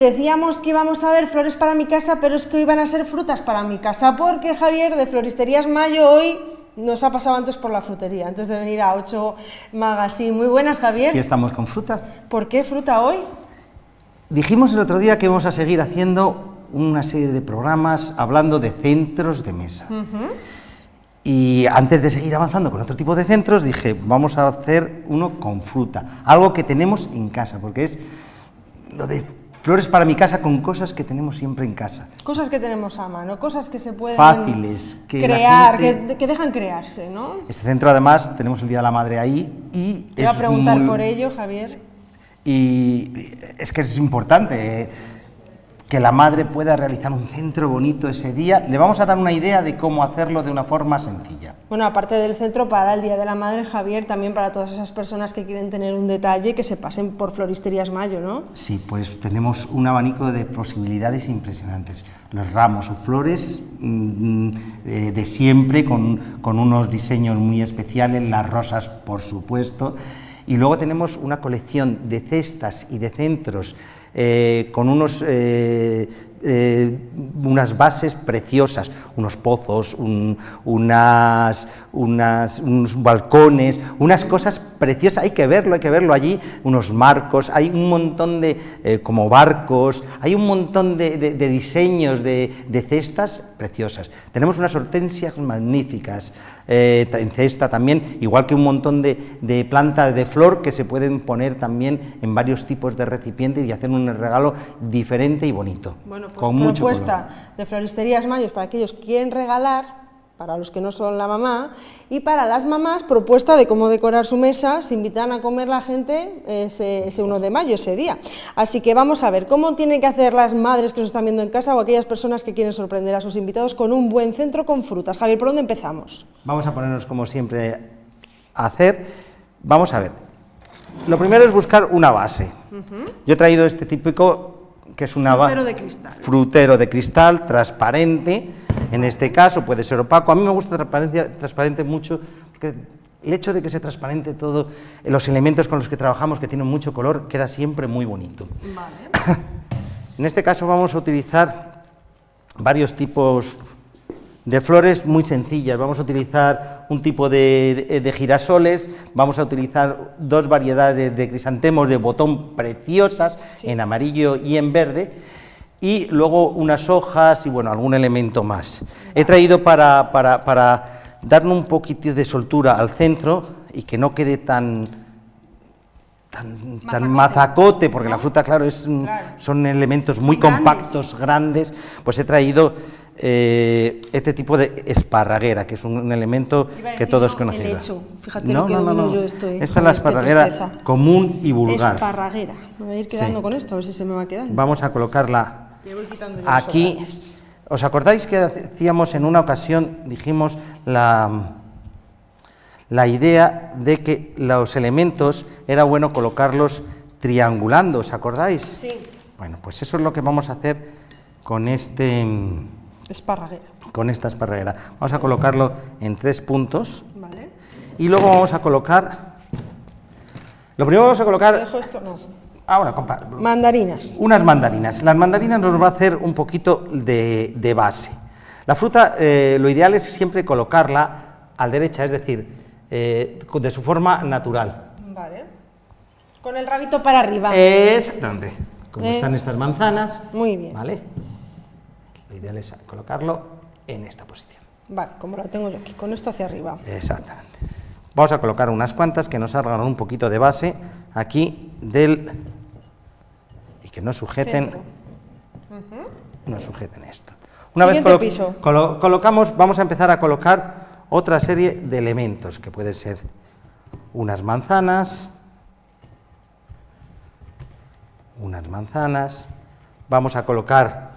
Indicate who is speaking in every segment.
Speaker 1: Decíamos que íbamos a ver flores para mi casa, pero es que hoy van a ser frutas para mi casa, porque Javier de Floristerías Mayo hoy nos ha pasado antes por la frutería, antes de venir a 8 Magazine. Muy buenas, Javier.
Speaker 2: Aquí estamos con fruta.
Speaker 1: ¿Por qué fruta hoy?
Speaker 2: Dijimos el otro día que vamos a seguir haciendo una serie de programas hablando de centros de mesa. Y antes de seguir avanzando con otro tipo de centros, dije, vamos a hacer uno con fruta, algo que tenemos en casa, porque es lo de flores para mi casa con cosas que tenemos siempre en casa.
Speaker 1: Cosas que tenemos a mano, cosas que se pueden
Speaker 2: Fáciles, que la
Speaker 1: crear,
Speaker 2: gente-
Speaker 1: que, que dejan crearse, ¿no?
Speaker 2: Este centro además tenemos el Día de la Madre ahí y
Speaker 1: Te iba a preguntar
Speaker 2: muy-
Speaker 1: por ello, Javier.
Speaker 2: Y es que es importante eh, que la madre pueda realizar un centro bonito ese día. Le vamos a dar una idea de cómo hacerlo de una forma sencilla.
Speaker 1: Bueno, aparte del centro para el Día de la Madre, Javier, también para todas esas personas que quieren tener un detalle, que se pasen por Floristerías Mayo, ¿no?
Speaker 2: Sí, pues tenemos un abanico de posibilidades impresionantes. Los ramos o flores mm, eh, de siempre, con, con unos diseños muy especiales, las rosas, por supuesto. Y luego tenemos una colección de cestas y de centros eh, con unos, eh, unas bases preciosas, unos pozos, un- unas, unas- unos balcones, unas cosas preciosas, hay que verlo, hay que verlo allí, unos marcos, hay un montón de, eh, como barcos, hay un montón de, de- diseños de, de cestas preciosas. Tenemos unas hortensias magníficas eh, en cesta también, igual que un montón de, de plantas de flor que se pueden poner también en varios tipos de recipientes y hacer un regalo diferente y bonito.
Speaker 1: Bueno, pues
Speaker 2: con
Speaker 1: propuesta
Speaker 2: color.
Speaker 1: de Floristerías Mayos para aquellos que quieren regalar, para los que no son la mamá, y para las mamás, propuesta de cómo decorar su mesa, se invitan a comer la gente ese, ese 1 de mayo, ese día. Así que vamos a ver cómo tienen que hacer las madres que nos están viendo en casa o aquellas personas que quieren sorprender a sus invitados con un buen centro con frutas. Javier, ¿por dónde empezamos?
Speaker 2: Vamos a ponernos como siempre a hacer. Vamos a ver. Lo primero es buscar una base. Yo he traído este típico que es una
Speaker 1: Frutero de cristal.
Speaker 2: frutero de cristal transparente. En este caso puede ser opaco. A mí me gusta transparencia, transparente mucho porque el hecho de que sea transparente todo, eh, los elementos con los que trabajamos que tienen mucho color, queda siempre muy bonito. En este caso vamos a utilizar varios tipos de flores muy sencillas. Vamos a utilizar un tipo de, de- de girasoles, vamos a utilizar dos variedades de, de crisantemos de botón preciosas, en amarillo y en verde, y luego unas hojas y bueno, algún elemento más. He traído para, para, para darle un poquito de soltura al centro y que no quede tan, tan, tan mazacote, porque la fruta, claro, es,
Speaker 1: Claro.
Speaker 2: son elementos muy
Speaker 1: grandes.
Speaker 2: compactos, grandes, pues he traído eh, este tipo de esparraguera, que es un, un elemento que todos
Speaker 1: no,
Speaker 2: conocemos.
Speaker 1: helecho. Fíjate lo que domino yo esto, eh,
Speaker 2: Esta es la esparraguera común y vulgar.
Speaker 1: Esparraguera. Me voy a ir quedando
Speaker 2: Sí.
Speaker 1: con esto, a ver si se me va quedando.
Speaker 2: Vamos a colocarla
Speaker 1: voy
Speaker 2: aquí. ¿Os acordáis que hacíamos en una ocasión, dijimos, la, la idea de que los elementos era bueno colocarlos triangulando, ¿os acordáis?
Speaker 1: Sí,
Speaker 2: Bueno, pues eso es lo que vamos a hacer con, este,
Speaker 1: esparraguera.
Speaker 2: con esta esparraguera. Vamos a colocarlo en tres puntos
Speaker 1: Vale.
Speaker 2: y luego vamos a colocar... Lo primero vamos a colocar...
Speaker 1: dejo esto, no.
Speaker 2: Ahora, compa,
Speaker 1: Mandarinas.
Speaker 2: unas mandarinas. Las mandarinas nos va a hacer un poquito de, de base. La fruta, eh, lo ideal es siempre colocarla a la derecha, es decir, eh, de su forma natural.
Speaker 1: Vale. Con el rabito para arriba.
Speaker 2: Exactamente. Como
Speaker 1: Eh.
Speaker 2: están estas manzanas.
Speaker 1: Muy bien.
Speaker 2: ¿Vale? Lo ideal es colocarlo en esta posición.
Speaker 1: Vale, como la tengo yo aquí, con esto hacia arriba.
Speaker 2: Exactamente. Vamos a colocar unas cuantas que nos hagan un poquito de base aquí del... y que nos sujeten... Nos sujeten esto. Una
Speaker 1: Siguiente
Speaker 2: vez colo-
Speaker 1: piso.
Speaker 2: colo- colocamos, vamos a empezar a colocar otra serie de elementos, que pueden ser unas manzanas, unas manzanas, vamos a colocar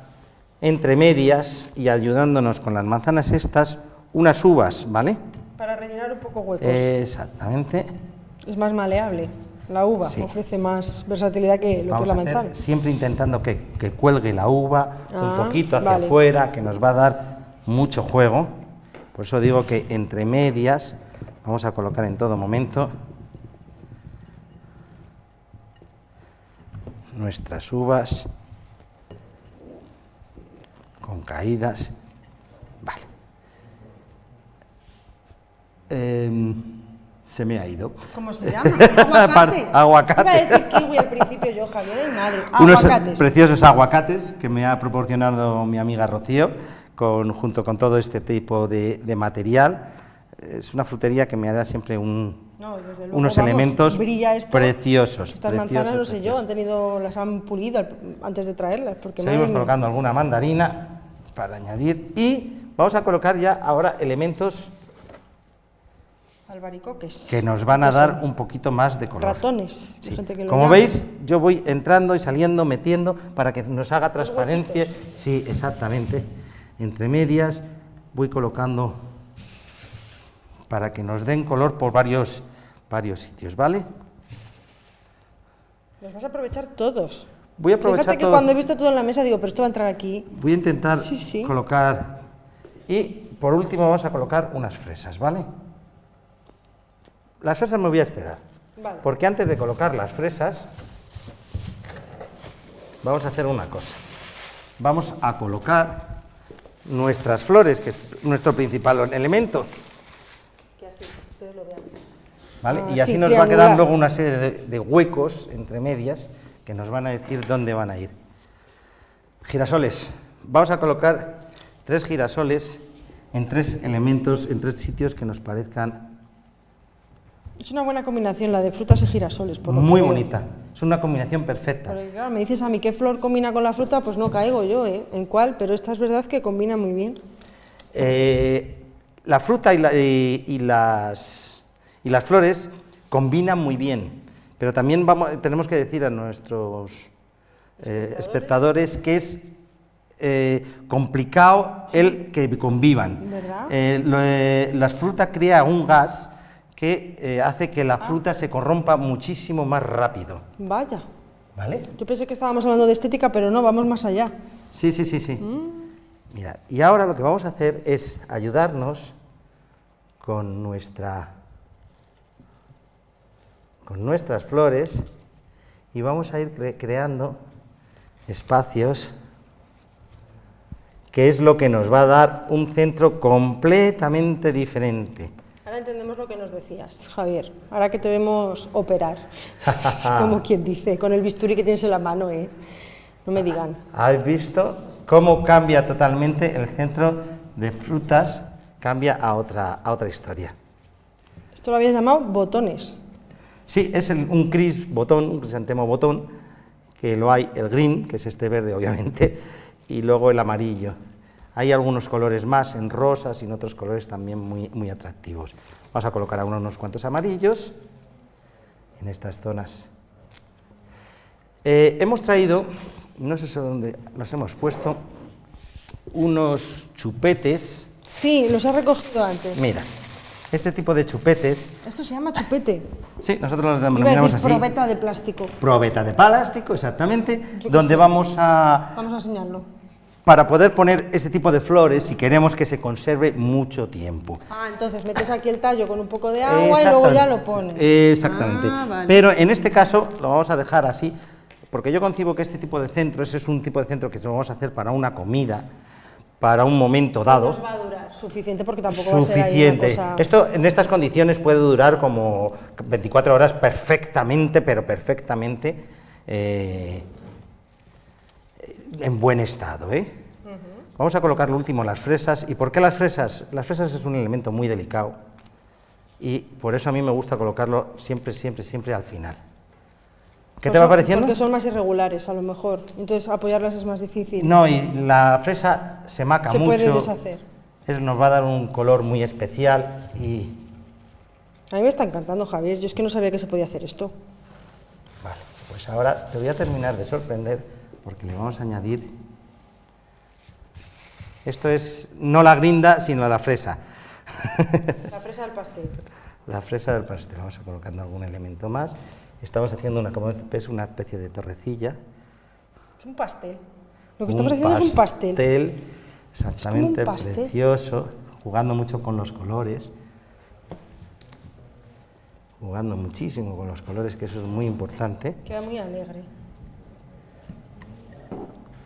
Speaker 2: entre medias y ayudándonos con las manzanas estas, unas uvas, ¿vale?
Speaker 1: Para rellenar un poco huecos.
Speaker 2: Exactamente.
Speaker 1: Es más maleable. La uva
Speaker 2: Sí.
Speaker 1: ofrece más versatilidad que lo que es la
Speaker 2: a hacer
Speaker 1: manzana.
Speaker 2: siempre intentando que, que cuelgue la uva
Speaker 1: Ah,
Speaker 2: un poquito hacia
Speaker 1: vale.
Speaker 2: afuera, que nos va a dar mucho juego. Por eso digo que entre medias vamos a colocar en todo momento nuestras uvas con caídas. Vale. Em, se me ha ido.
Speaker 1: ¿Cómo se llama? Aguacate.
Speaker 2: Aguacate.
Speaker 1: Iba a decir kiwi al principio yo, Javier, madre.
Speaker 2: Unos
Speaker 1: Aguacates.
Speaker 2: preciosos aguacates que me ha proporcionado mi amiga Rocío, con, junto con todo este tipo de, de material. Es una frutería que me da siempre un,
Speaker 1: No, desde luego,
Speaker 2: unos
Speaker 1: vamos,
Speaker 2: elementos
Speaker 1: esto.
Speaker 2: preciosos.
Speaker 1: Estas
Speaker 2: preciosos,
Speaker 1: manzanas, no sé yo,
Speaker 2: preciosos.
Speaker 1: han tenido, las han pulido antes de traerlas, porque
Speaker 2: Seguimos
Speaker 1: madre
Speaker 2: colocando alguna mandarina para añadir y vamos a colocar ya ahora elementos
Speaker 1: albaricoques.
Speaker 2: que nos van a
Speaker 1: ¿Qué
Speaker 2: dar un poquito más de color.
Speaker 1: Ratones, hay
Speaker 2: Sí.
Speaker 1: gente que lo
Speaker 2: Como
Speaker 1: llama.
Speaker 2: veis, yo voy entrando y saliendo, metiendo para que nos haga transparencia. Sí, exactamente. Entre medias voy colocando para que nos den color por varios, varios sitios, ¿vale?
Speaker 1: Los vas a aprovechar todos.
Speaker 2: Voy a aprovechar
Speaker 1: Fíjate que
Speaker 2: todo.
Speaker 1: cuando he visto todo en la mesa digo, pero esto va a entrar aquí.
Speaker 2: Voy a intentar
Speaker 1: Sí, sí.
Speaker 2: colocar. Y por último vamos a colocar unas fresas, ¿vale? Las fresas me voy a esperar.
Speaker 1: Vale.
Speaker 2: Porque antes de colocar las fresas, vamos a hacer una cosa. Vamos a colocar nuestras flores, que es nuestro principal elemento.
Speaker 1: Que así, ustedes lo vean.
Speaker 2: ¿vale?
Speaker 1: Ah,
Speaker 2: y así
Speaker 1: sí,
Speaker 2: nos va a quedar luego una serie de, de huecos entre medias que nos van a decir dónde van a ir. Girasoles. Vamos a colocar tres girasoles en tres elementos, en tres sitios que nos parezcan
Speaker 1: Es una buena combinación la de frutas y girasoles. Por lo
Speaker 2: muy
Speaker 1: que veo.
Speaker 2: bonita. Es una combinación perfecta.
Speaker 1: Porque claro, me dices a mí qué flor combina con la fruta, pues no caigo yo, ¿eh? ¿En cuál? Pero esta es verdad que combina muy bien.
Speaker 2: Eh, la fruta y, la- y- y las, y las flores combinan muy bien, pero también vamos, tenemos que decir a nuestros eh, espectadores que es eh, complicado el que convivan. Eh, lo, eh, la fruta crea un gas que hace que la fruta se corrompa muchísimo más rápido.
Speaker 1: Vaya.
Speaker 2: ¿Vale?
Speaker 1: Yo pensé que estábamos hablando de estética, pero no, vamos más allá.
Speaker 2: Sí, sí, sí, sí. Mira, y ahora lo que vamos a hacer es ayudarnos con nuestra con nuestras flores y vamos a ir cre- creando espacios que es lo que nos va a dar un centro completamente diferente.
Speaker 1: Ahora entendemos lo que nos decías, Javier. Ahora que te vemos operar, como quien dice, con el bisturí que tienes en la mano, ¿eh? No me digan.
Speaker 2: ¿Habéis visto cómo cambia totalmente el centro de frutas? Cambia a otra, a otra historia.
Speaker 1: Esto lo habías llamado botones.
Speaker 2: Sí, es el- un cris botón, un crisantemo botón, que lo hay el green, que es este verde obviamente, y luego el amarillo. Hay algunos colores más en rosas y en otros colores también muy, muy atractivos. Vamos a colocar ahora unos cuantos amarillos en estas zonas. Eh, hemos traído, no sé dónde los hemos puesto, unos chupetes.
Speaker 1: Sí, los has recogido antes.
Speaker 2: Mira, este tipo de chupetes,
Speaker 1: Esto se llama chupete.
Speaker 2: sí, nosotros
Speaker 1: a
Speaker 2: denominamos así.
Speaker 1: probeta de plástico.
Speaker 2: probeta de plástico, exactamente, donde
Speaker 1: sé.
Speaker 2: vamos a,
Speaker 1: Vamos a enseñarlo.
Speaker 2: para poder poner este tipo de flores si queremos que se conserve mucho tiempo.
Speaker 1: Ah, entonces metes aquí el tallo con un poco de agua y luego ya lo pones.
Speaker 2: Exactamente.
Speaker 1: Ah, vale.
Speaker 2: Pero en este caso lo vamos a dejar así, porque yo concibo que este tipo de centro, ese es un tipo de centro que vamos a hacer para una comida, para un momento dado.
Speaker 1: Va a durar suficiente porque tampoco va a ser ahí
Speaker 2: Suficiente.
Speaker 1: una cosa...
Speaker 2: Esto en estas condiciones puede durar como 24 horas perfectamente, pero perfectamente eh, en buen estado. ¿eh? Vamos a colocar lo último, las fresas. ¿Y por qué las fresas? Las fresas es un elemento muy delicado y por eso a mí me gusta colocarlo siempre, siempre, siempre al final. ¿Qué
Speaker 1: Pues
Speaker 2: te va pareciendo?
Speaker 1: Porque son más irregulares, a lo mejor. Entonces apoyarlas es más difícil.
Speaker 2: No, y la fresa se maca
Speaker 1: Se
Speaker 2: mucho.
Speaker 1: puede deshacer.
Speaker 2: Nos va a dar un color muy especial y
Speaker 1: A mí me está encantando, Javier. Yo es que no sabía que se podía hacer esto.
Speaker 2: Vale, pues ahora te voy a terminar de sorprender porque le vamos a añadir. Esto es no la grinda, sino la fresa.
Speaker 1: La fresa del pastel.
Speaker 2: La fresa del pastel. Vamos a colocando algún elemento más. Estamos haciendo una, como una especie de torrecilla.
Speaker 1: Es un pastel. Lo que
Speaker 2: Un
Speaker 1: estamos haciendo es un pastel.
Speaker 2: Exactamente,
Speaker 1: pastel.
Speaker 2: precioso. Jugando mucho con los colores. Jugando muchísimo con los colores, que eso es muy importante.
Speaker 1: Queda muy alegre.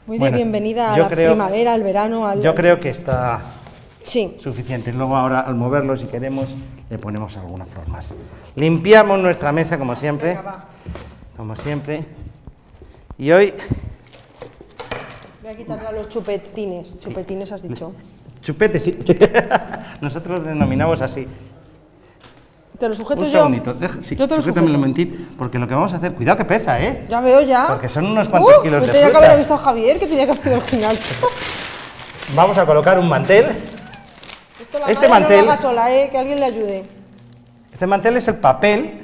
Speaker 1: Muy de bienvenida a la
Speaker 2: creo-
Speaker 1: primavera, al verano, al...
Speaker 2: Yo creo que está
Speaker 1: Sí,
Speaker 2: suficiente. Luego ahora al moverlo, si queremos, le ponemos alguna flor más. Limpiamos nuestra mesa como siempre,
Speaker 1: venga,
Speaker 2: como siempre. Y hoy
Speaker 1: Voy a quitarle a los chupetines. Chupetines has dicho.
Speaker 2: chupete, sí. Nosotros lo denominamos así.
Speaker 1: ¿Te lo sujeto
Speaker 2: Un
Speaker 1: yo?
Speaker 2: segundito, deja, sí,
Speaker 1: yo te lo sujeto.
Speaker 2: momentín, porque lo que vamos a hacer, cuidado que pesa, ¿eh?
Speaker 1: Ya veo ya.
Speaker 2: Porque son unos cuantos
Speaker 1: Uh,
Speaker 2: kilos de
Speaker 1: tenía que haber avisado Javier que tenía que haber ido al gimnasio.
Speaker 2: Vamos a colocar un mantel.
Speaker 1: Esto la
Speaker 2: Este mantel-
Speaker 1: no lo haga sola, ¿eh? Que alguien le ayude.
Speaker 2: Este mantel es el papel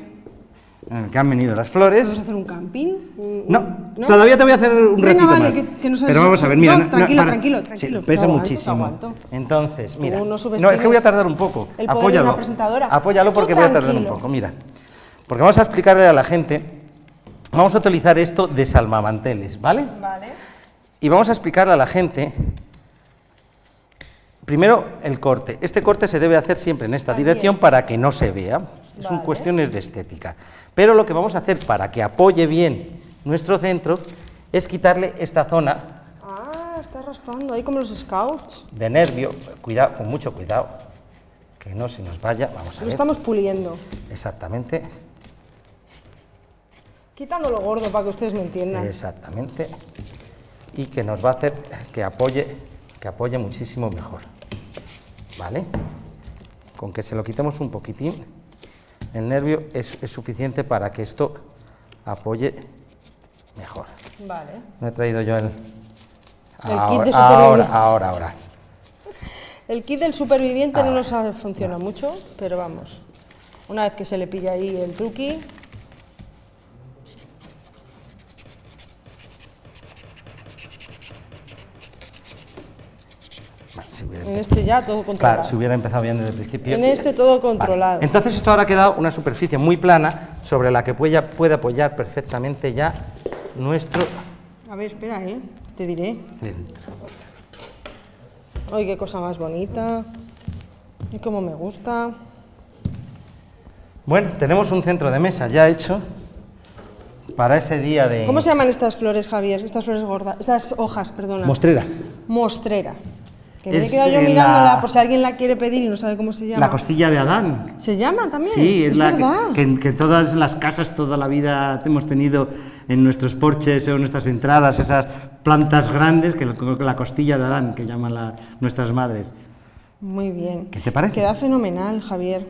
Speaker 2: en el que han venido las flores.
Speaker 1: ¿Vamos a hacer un camping? Un-
Speaker 2: No,
Speaker 1: ¿no?
Speaker 2: todavía te voy a hacer un
Speaker 1: Venga,
Speaker 2: ratito
Speaker 1: vale,
Speaker 2: más.
Speaker 1: que- que no
Speaker 2: Pero vamos a ver, mira.
Speaker 1: No, tranquilo, tranquilo,
Speaker 2: sí,
Speaker 1: tranquilo.
Speaker 2: pesa
Speaker 1: aguanto,
Speaker 2: muchísimo. Entonces, mira.
Speaker 1: No
Speaker 2: No, es que voy a tardar un poco.
Speaker 1: el poder de
Speaker 2: Apóyalo.
Speaker 1: una presentadora.
Speaker 2: Apóyalo porque voy a tardar un poco, mira. Porque vamos a explicarle a la gente. Vamos a utilizar esto de salvamanteles, ¿vale?
Speaker 1: Vale.
Speaker 2: Y vamos a explicarle a la gente. Primero, el corte. Este corte se debe hacer siempre en esta dirección
Speaker 1: es.
Speaker 2: para que no se vea. Son
Speaker 1: Vale.
Speaker 2: cuestiones de estética. Pero lo que vamos a hacer para que apoye bien nuestro centro es quitarle esta zona
Speaker 1: Ah, está raspando ahí como los scouts.
Speaker 2: de nervio. Cuidado, con mucho cuidado, que no se nos vaya. Vamos a
Speaker 1: Lo
Speaker 2: ver.
Speaker 1: estamos puliendo.
Speaker 2: Exactamente,
Speaker 1: Quitando lo gordo para que ustedes me entiendan.
Speaker 2: exactamente. Y que nos va a hacer que apoye, que apoye muchísimo mejor. ¿Vale? Con que se lo quitemos un poquitín, el nervio es, es suficiente para que esto apoye mejor.
Speaker 1: Vale.
Speaker 2: No he traído yo el...
Speaker 1: El kit de
Speaker 2: ahora,
Speaker 1: supervivencia.
Speaker 2: ahora, ahora, ahora.
Speaker 1: El kit del superviviente no
Speaker 2: Ah,
Speaker 1: nos funciona mucho, pero vamos. Una vez que se le pilla ahí el truqui,
Speaker 2: Vale, si hubiera
Speaker 1: en este ya todo controlado.
Speaker 2: Claro, si hubiera empezado bien desde el principio.
Speaker 1: En este todo
Speaker 2: Vale.
Speaker 1: controlado.
Speaker 2: Entonces esto ahora ha quedado una superficie muy plana sobre la que puede, puede apoyar perfectamente ya nuestro
Speaker 1: A ver, espera, ¿eh? Te diré.
Speaker 2: centro.
Speaker 1: Ay, qué cosa más bonita. Y cómo me gusta.
Speaker 2: Bueno, tenemos un centro de mesa ya hecho para ese día de
Speaker 1: ¿Cómo se llaman estas flores, Javier? Estas flores gordas. Estas hojas, perdona.
Speaker 2: mostrera.
Speaker 1: Mostrera. Que me he quedado yo mirándola
Speaker 2: la-
Speaker 1: por si alguien la quiere pedir y no sabe cómo se llama.
Speaker 2: La costilla de Adán.
Speaker 1: ¿Se llama también?
Speaker 2: Sí, es, la que-
Speaker 1: verdad.
Speaker 2: que, que todas las casas toda la vida hemos tenido en nuestros porches o en nuestras entradas, esas plantas grandes, que la costilla de Adán, que llaman la- nuestras madres.
Speaker 1: Muy bien.
Speaker 2: ¿Qué te parece?
Speaker 1: Queda fenomenal, Javier.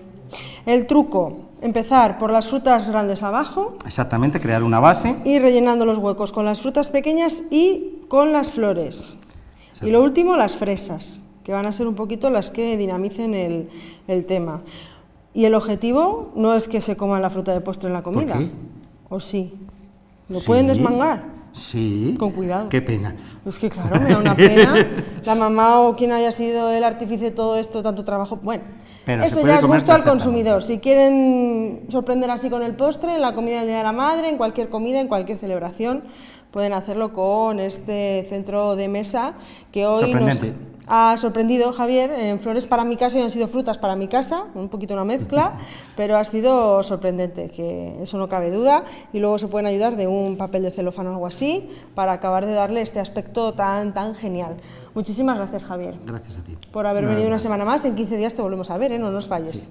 Speaker 1: El truco, empezar por las frutas grandes abajo
Speaker 2: Exactamente, crear una base.
Speaker 1: y rellenando los huecos con las frutas pequeñas y con las flores. Y lo último, las fresas, que van a ser un poquito las que dinamicen el, el tema. Y el objetivo no es que se coma la fruta de postre en la comida.
Speaker 2: qué?
Speaker 1: ¿O sí? ¿Lo
Speaker 2: Sí.
Speaker 1: pueden desmangar?
Speaker 2: Sí.
Speaker 1: Con cuidado.
Speaker 2: Qué pena.
Speaker 1: Es que claro, me da una pena. La mamá o quien haya sido el artífice de todo esto, tanto trabajo. Bueno,
Speaker 2: Pero
Speaker 1: eso ya es gusto al consumidor. Si quieren sorprender así con el postre, en la comida del Día de la Madre, en cualquier comida, en cualquier celebración, pueden hacerlo con este centro de mesa que hoy nos. Ha sorprendido Javier en flores para mi casa y han sido frutas para mi casa, un poquito una mezcla, pero ha sido sorprendente, que eso no cabe duda, y luego se pueden ayudar de un papel de celofán o algo así para acabar de darle este aspecto tan tan genial. Muchísimas gracias Javier
Speaker 2: Gracias a ti.
Speaker 1: por haber venido una semana más, en 15 días te volvemos a ver, ¿eh? no nos falles.